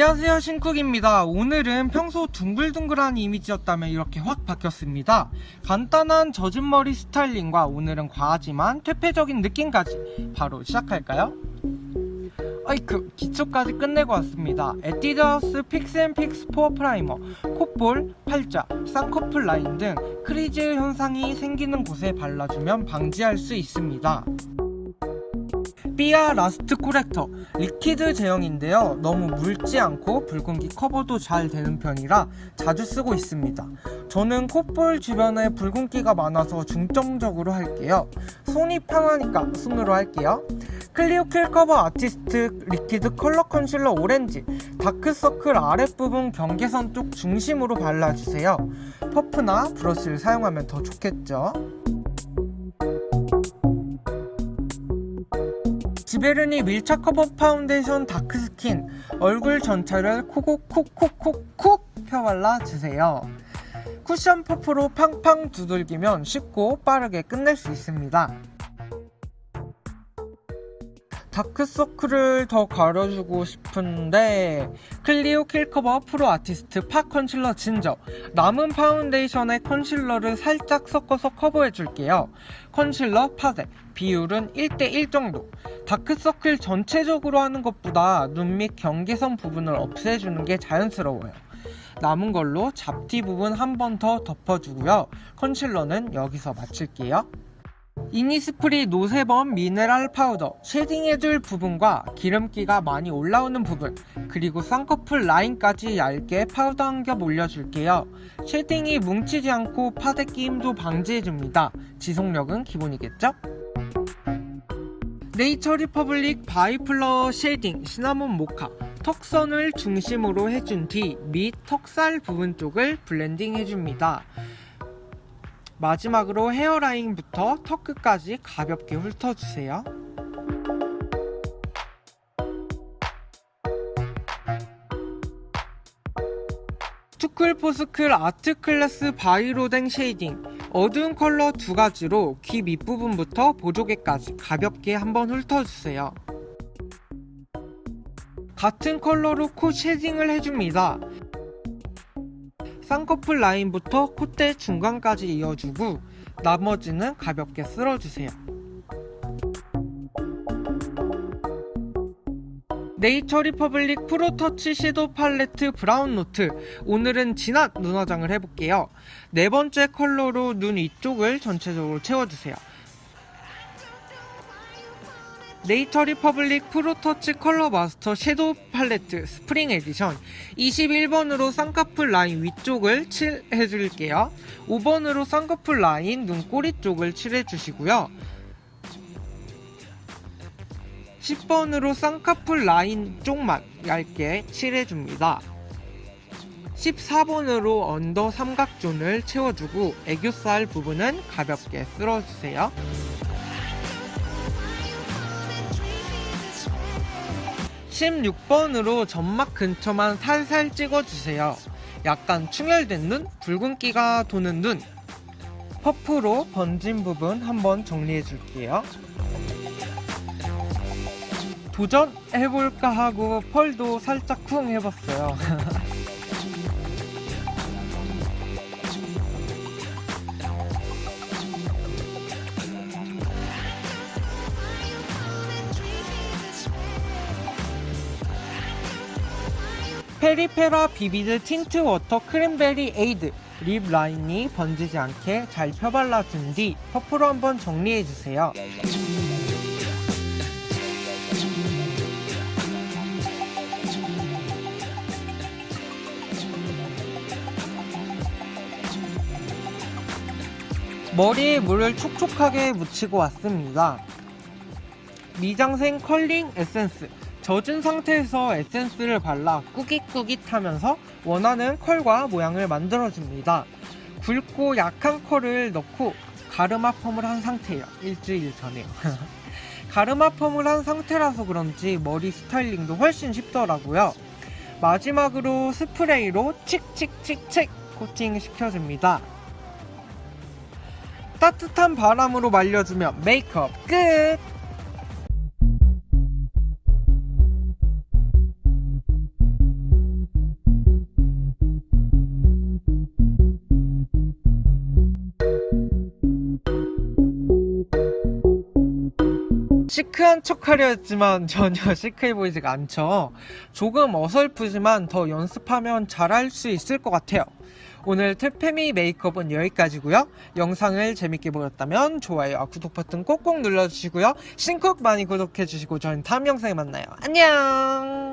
안녕하세요 신쿡입니다. 오늘은 평소 둥글둥글한 이미지였다면 이렇게 확 바뀌었습니다. 간단한 젖은 머리 스타일링과 오늘은 과하지만 퇴폐적인 느낌까지 바로 시작할까요? 아이크 기초까지 끝내고 왔습니다. 에뛰드하우스 Fix & Fix Pore Primer 콧볼, 팔자, 쌍꺼풀 라인 등 crease 현상이 생기는 곳에 발라주면 방지할 수 있습니다 삐아 Last Corrector. Liquid 제형인데요. 너무 묽지 않고 붉은기 커버도 잘 되는 편이라 자주 쓰고 있습니다. 저는 콧볼 주변에 붉은기가 많아서 중점적으로 할게요. 손이 편하니까 손으로 할게요. 클리오 Kill Cover Artist Liquid Color Concealer Orange. 다크서클 아랫부분 경계선 쪽 중심으로 발라주세요. 퍼프나 브러쉬를 사용하면 더 좋겠죠 지베르니 밀착 커버 파운데이션 dark skin. 얼굴 전체를 콕콕콕콕콕콕 펴발라주세요. 쿠션 퍼프로 팡팡 두들기면 쉽고 빠르게 끝낼 수 있습니다 다크서클을 더 가려주고 싶은데 클리오 Kill Cover Pro Artist pot concealer ginger 남은 파운데이션에 concealer를 살짝 섞어서 커버해줄게요. 컨실러 파데 비율은 1대1 정도. 다크서클 전체적으로 하는 것보다 눈밑 경계선 부분을 없애주는 게 자연스러워요. 남은 걸로 잡티 부분 한 번 더 덮어주고요. 컨실러는 여기서 마칠게요 이니스프리 노세범 미네랄 파우더 쉐딩해줄 부분과 기름기가 많이 올라오는 부분 그리고 쌍꺼풀 라인까지 얇게 파우더 한 겹 올려줄게요. 쉐딩이 뭉치지 않고 파데 끼임도 방지해줍니다. 지속력은 기본이겠죠? 네이처 리퍼블릭 바이플라워 쉐딩 시나몬 모카 턱선을 중심으로 해준 뒤 밑 턱살 부분 쪽을 블렌딩 해줍니다 마지막으로 헤어라인부터 턱 끝까지 가볍게 훑어주세요. 투쿨포스쿨 아트클래스 바이로댕 쉐이딩 어두운 컬러 두 가지로 귀 밑부분부터 보조개까지 가볍게 한번 훑어주세요. 같은 컬러로 코 쉐딩을 해줍니다. 쌍꺼풀 라인부터 콧대 중간까지 이어주고 나머지는 가볍게 쓸어주세요. 네이처 리퍼블릭 프로터치 섀도우 팔레트 브라운 노트 오늘은 진한 눈 화장을 해볼게요. 네 번째 컬러로 눈 위쪽을 전체적으로 채워주세요. 네이처 리퍼블릭 프로터치 컬러 마스터 섀도우 팔레트 스프링 에디션. 21번으로 쌍꺼풀 라인 위쪽을 칠해줄게요. 5번으로 쌍꺼풀 라인 눈꼬리 쪽을 칠해주시고요. 10번으로 쌍꺼풀 라인 쪽만 얇게 칠해줍니다. 14번으로 언더 삼각존을 채워주고 애교살 부분은 가볍게 쓸어주세요 16번으로 점막 근처만 살살 찍어주세요. 약간 충혈된 눈, 붉은기가 도는 눈 퍼프로 번진 부분 한번 정리해 줄게요. 도전해볼까 하고 펄도 살짝 쿵 해봤어요. 페리페라 비비드 틴트 워터 크림베리 에이드 립 라인이 번지지 않게 잘 펴발라준 뒤 퍼프로 한번 정리해주세요. 머리에 물을 촉촉하게 묻히고 왔습니다. 미쟝센 컬링 에센스 젖은 상태에서 에센스를 발라 꾸깃꾸깃하면서 원하는 컬과 모양을 만들어줍니다. 굵고 약한 컬을 넣고 가르마 펌을 한 상태예요. 일주일 전에요. 가르마 펌을 한 상태라서 그런지 머리 스타일링도 훨씬 쉽더라고요. 마지막으로 스프레이로 칙칙칙칙 코팅 시켜줍니다. 따뜻한 바람으로 말려주면 메이크업 끝! 시크한 척 하려 했지만 전혀 시크해 보이지가 않죠. 조금 어설프지만 더 연습하면 잘할 수 있을 것 같아요. 오늘 태페미 메이크업은 여기까지고요. 영상을 재밌게 보셨다면 좋아요와 구독 버튼 꼭꼭 눌러주시고요. 신쿡 많이 구독해주시고 저는 다음 영상에 만나요. 안녕!